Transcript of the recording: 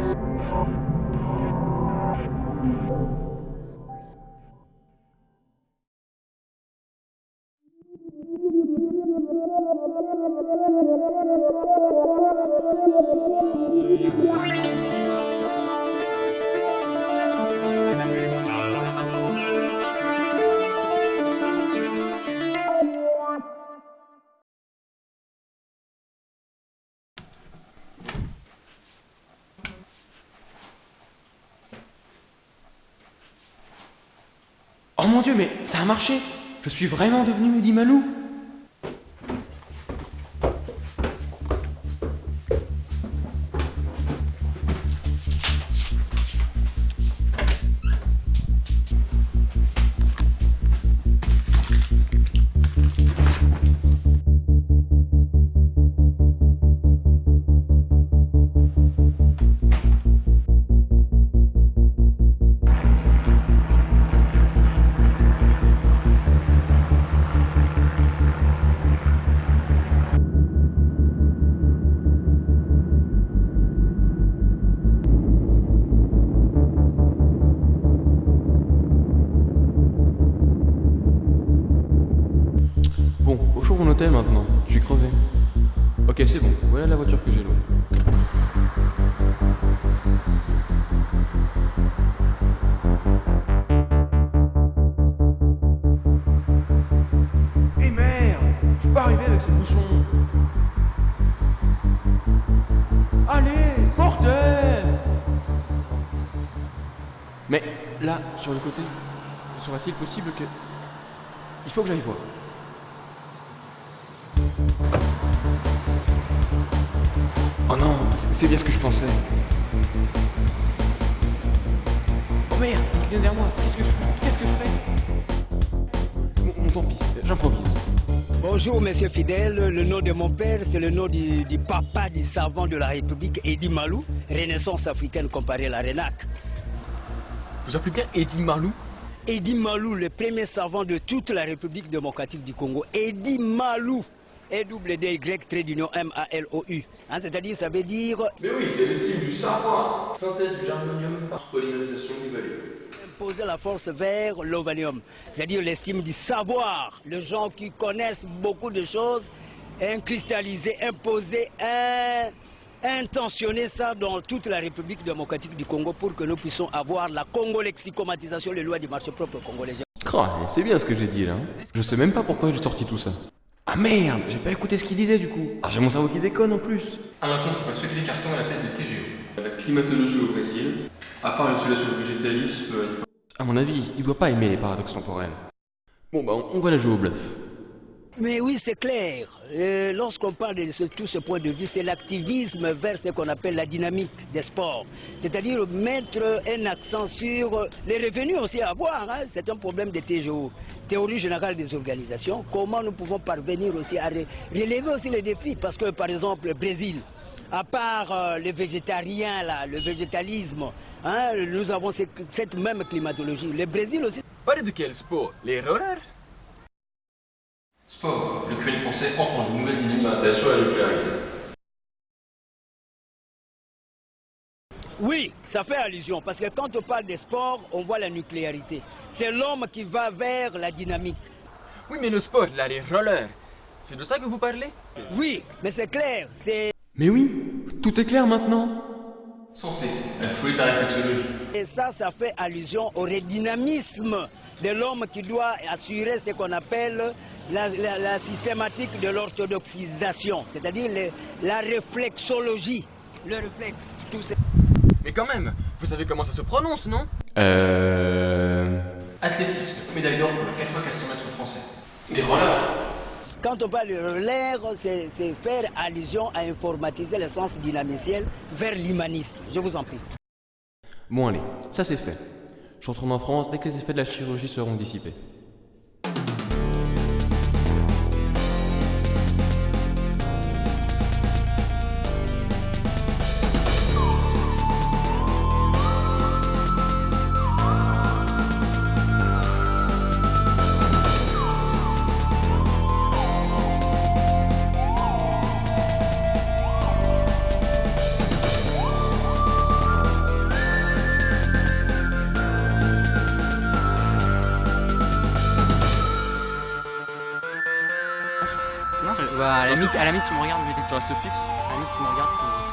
Oh mon dieu, mais ça a marché. Je suis vraiment devenu Mehdi Malou Trouve mon hôtel maintenant. Je suis crevé. Ok, c'est bon. Voilà la voiture que j'ai louée. Eh merde Je peux pas arriver avec ces bouchons. Allez, mortel Mais là, sur le côté, sera-t-il possible que... Il faut que j'aille voir. Oh non, c'est bien ce que je pensais. Oh merde, il vient vers moi. Qu'est-ce que je fais? Qu'est-ce que je fais? Bon, bon, tant pis, j'improvise. Bonjour, monsieur Fidèle. Le nom de mon père, c'est le nom du, du papa du savant de la République, Eddie Malou, Renaissance africaine comparée à la RENAC. Vous appelez bien Eddie Marlou Eddie Malou, le premier savant de toute la République démocratique du Congo. Eddie Malou. E-W-D-Y, trait d'union M-A-L-O-U. Hein, C'est-à-dire, ça veut dire Mais oui, c'est l'estime du savoir. Synthèse du germanium par polymérisation du valet. imposer la force vers l'ovalium. C'est-à-dire l'estime du savoir. Les gens qui connaissent beaucoup de choses, cristalliser, imposer, in- intentionner ça dans toute la République démocratique du Congo pour que nous puissions avoir la congo-lexicomatisation, les lois du marché propre congolais. C'est bien ce que j'ai dit là. hein. Je sais même pas pourquoi j'ai sorti tout ça. Ah merde, j'ai pas écouté ce qu'il disait du coup. Ah, j'ai mon cerveau qui déconne en plus. Ah maintenant, je passe les cartons à la tête de TGO. La climatologie au Brésil. À part l'utilisation du végétalisme. À mon avis, il doit pas aimer les paradoxes temporels. Bon bah, on va la jouer au bluff. Mais oui, c'est clair. Euh, Lorsqu'on parle de ce- tout ce point de vue, c'est l'activisme vers ce qu'on appelle la dynamique des sports. C'est-à-dire mettre un accent sur les revenus aussi à avoir. hein. C'est un problème de TGO, théorie générale des organisations. Comment nous pouvons parvenir aussi à re- relever aussi les défis? Parce que, par exemple, le Brésil, à part euh, les végétariens, là, le végétalisme, hein, nous avons ce- cette même climatologie. Le Brésil aussi, Parlez de quel sport? Les rollers? Français dans une nouvelle dynamique à la nucléarité. Oui, ça fait allusion, parce que quand on parle des sports, on voit la nucléarité. C'est l'homme qui va vers la dynamique. Oui, mais le sport, là, les rollers. C'est de ça que vous parlez? Oui, mais c'est clair, c'est... Mais oui, tout est clair maintenant. Santé, la folie de la réflexologie. Et ça, ça fait allusion au redynamisme de l'homme qui doit assurer ce qu'on appelle la, la- la systématique de l'orthodoxisation, c'est-à-dire la réflexologie. Le réflexe, tout ça. Mais quand même, vous savez comment ça se prononce, non Euh... Athlétisme, médaille d'or pour le 4 x 400 mètres français. Des rollers Quand on parle de relais, c'est c'est faire allusion à informatiser le sens dynamiciel vers l'humanisme. Je vous en prie. Bon allez, ça c'est fait. Je retourne en France dès que les effets de la chirurgie seront dissipés. Bah, à la limite, tu me regardes, mais Tu restes fixe à la limite, tu me regardes.